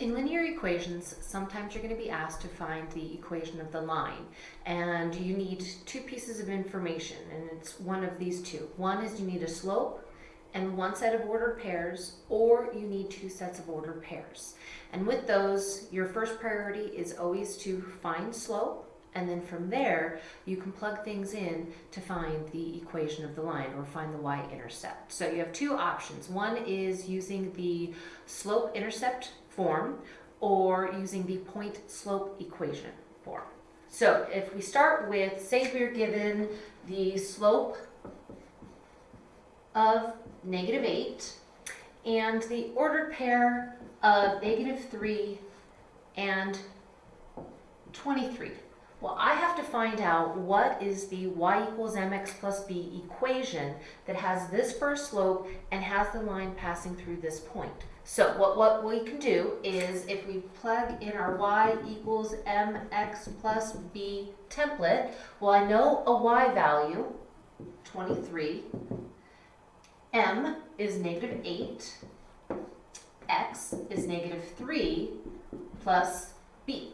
In linear equations, sometimes you're going to be asked to find the equation of the line, and you need two pieces of information, and it's one of these two. One is you need a slope and one set of ordered pairs, or you need two sets of ordered pairs. And with those, your first priority is always to find slope, and then from there, you can plug things in to find the equation of the line or find the y-intercept. So you have two options. One is using the slope-intercept form or using the point slope equation form. So if we start with, say we're given the slope of negative 8 and the ordered pair of negative 3 and 23. Well, I have to find out what is the y equals mx plus b equation that has this first slope and has the line passing through this point. So what, what we can do is if we plug in our y equals mx plus b template, well, I know a y value, 23, m is negative 8, x is negative 3, plus b.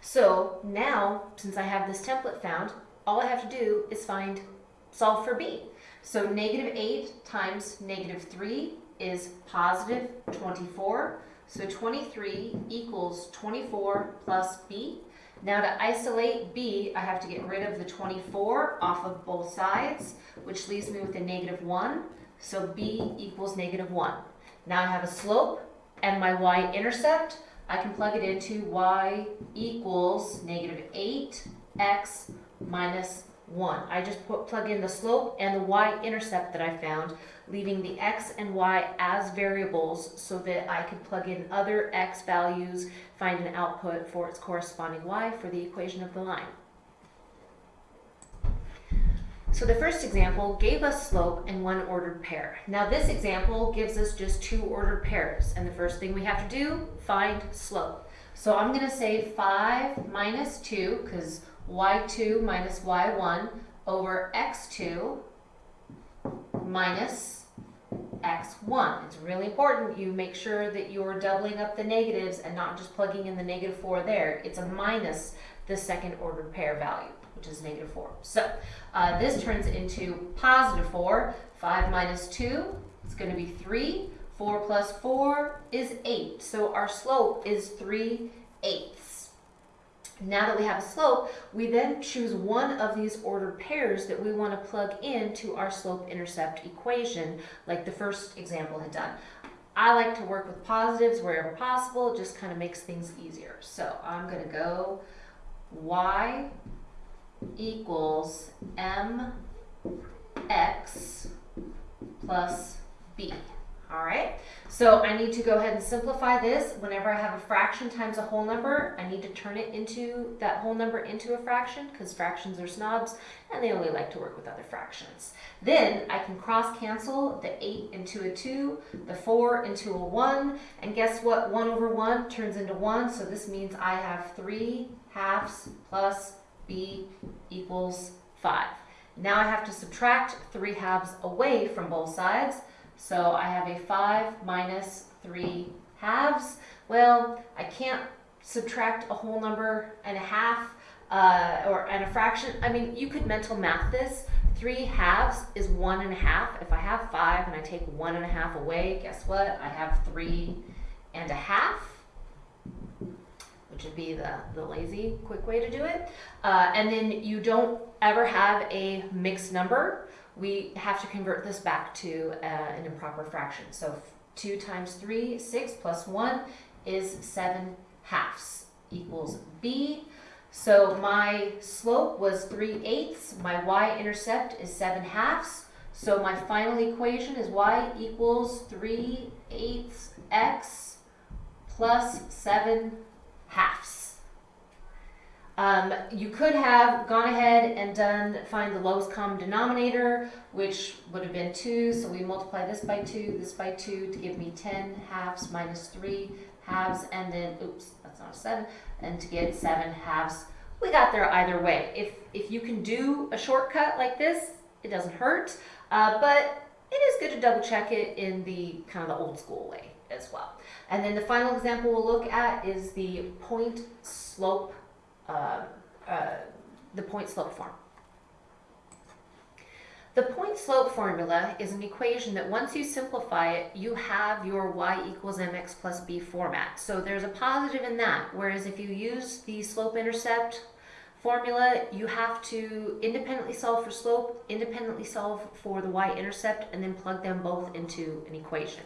So now, since I have this template found, all I have to do is find, solve for b. So negative 8 times negative 3 is positive 24. So 23 equals 24 plus b. Now to isolate b, I have to get rid of the 24 off of both sides, which leaves me with a negative 1. So b equals negative 1. Now I have a slope and my y-intercept. I can plug it into y equals negative 8x minus 1. I just put, plug in the slope and the y-intercept that I found, leaving the x and y as variables so that I could plug in other x values, find an output for its corresponding y for the equation of the line. So the first example gave us slope and one ordered pair. Now this example gives us just two ordered pairs. And the first thing we have to do, find slope. So I'm going to say 5 minus 2, because y2 minus y1 over x2 minus x1. It's really important you make sure that you're doubling up the negatives and not just plugging in the negative 4 there. It's a minus the second ordered pair value which is negative 4. So uh, this turns into positive 4. 5 minus 2 is going to be 3. 4 plus 4 is 8. So our slope is 3 eighths. Now that we have a slope, we then choose one of these ordered pairs that we want to plug into our slope-intercept equation, like the first example had done. I like to work with positives wherever possible. It just kind of makes things easier. So I'm going to go y equals mx plus b. All right, so I need to go ahead and simplify this. Whenever I have a fraction times a whole number, I need to turn it into that whole number into a fraction because fractions are snobs and they only like to work with other fractions. Then I can cross cancel the 8 into a 2, the 4 into a 1, and guess what? 1 over 1 turns into 1, so this means I have 3 halves plus b equals 5. Now I have to subtract 3 halves away from both sides. So I have a 5 minus 3 halves. Well, I can't subtract a whole number and a half uh, or and a fraction. I mean, you could mental math this. 3 halves is 1 and a half. If I have 5 and I take 1 and a half away, guess what? I have 3 and a half which would be the, the lazy, quick way to do it. Uh, and then you don't ever have a mixed number. We have to convert this back to uh, an improper fraction. So 2 times 3, 6 plus 1 is 7 halves equals b. So my slope was 3 eighths. My y-intercept is 7 halves. So my final equation is y equals 3 eighths x plus 7 halves. Um, you could have gone ahead and done find the lowest common denominator, which would have been 2. So we multiply this by 2, this by 2 to give me 10 halves minus 3 halves, and then, oops, that's not a 7, and to get 7 halves. We got there either way. If, if you can do a shortcut like this, it doesn't hurt, uh, but it is good to double check it in the kind of the old school way as well. And then the final example we'll look at is the point slope, uh, uh, the point slope form. The point slope formula is an equation that once you simplify it, you have your y equals mx plus b format. So there's a positive in that, whereas if you use the slope intercept formula, you have to independently solve for slope, independently solve for the y-intercept, and then plug them both into an equation.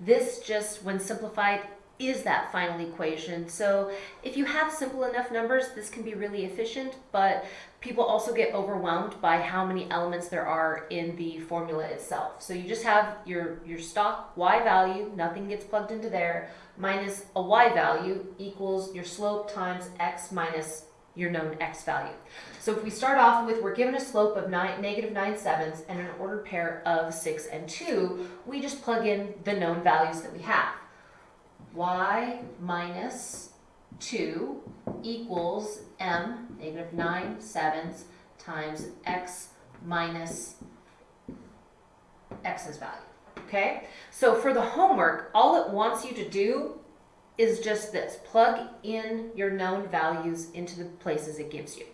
This just, when simplified, is that final equation. So if you have simple enough numbers, this can be really efficient, but people also get overwhelmed by how many elements there are in the formula itself. So you just have your, your stock y value, nothing gets plugged into there, minus a y value equals your slope times x minus your known x value. So if we start off with, we're given a slope of nine, negative 9 sevenths and an ordered pair of 6 and 2, we just plug in the known values that we have. Y minus 2 equals m, negative 9 sevenths, times x minus x's value. Okay? So for the homework, all it wants you to do is just this. Plug in your known values into the places it gives you.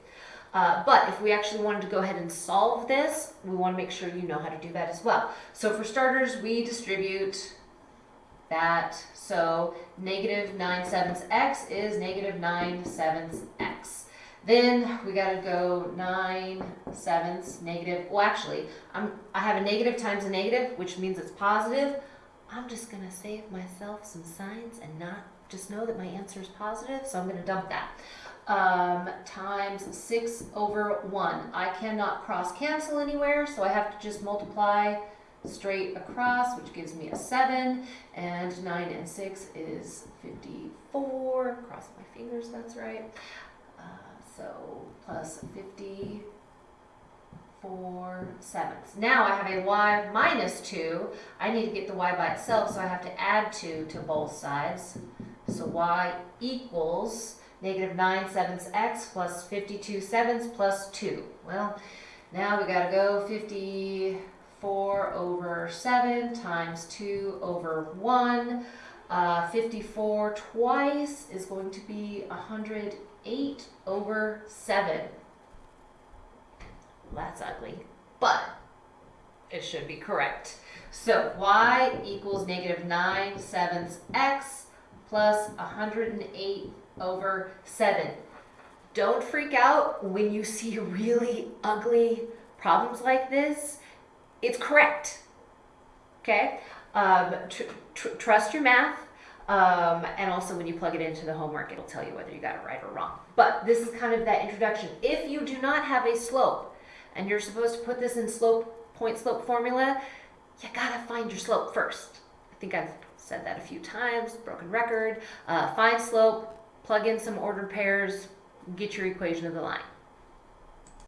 Uh, but if we actually wanted to go ahead and solve this, we want to make sure you know how to do that as well. So for starters, we distribute that. So negative 9 sevenths x is negative 9 sevenths x. Then we got to go 9 sevenths negative. Well, actually, I'm, I have a negative times a negative, which means it's positive. I'm just going to save myself some signs and not just know that my answer is positive, so I'm going to dump that. Um, times 6 over 1. I cannot cross cancel anywhere, so I have to just multiply straight across, which gives me a 7, and 9 and 6 is 54. Cross my fingers, that's right. Uh, so plus 50 four sevenths. Now I have a y minus 2. I need to get the y by itself, so I have to add 2 to both sides. So y equals negative 9 sevenths x plus 52 sevenths plus 2. Well, now we got to go 54 over 7 times 2 over 1. Uh, 54 twice is going to be 108 over 7 that's ugly, but it should be correct. So y equals negative 9 sevenths x plus 108 over 7. Don't freak out when you see really ugly problems like this. It's correct. Okay? Um, tr tr trust your math. Um, and also when you plug it into the homework, it'll tell you whether you got it right or wrong. But this is kind of that introduction. If you do not have a slope, and you're supposed to put this in slope, point slope formula, you gotta find your slope first. I think I've said that a few times, broken record. Uh, find slope, plug in some ordered pairs, get your equation of the line.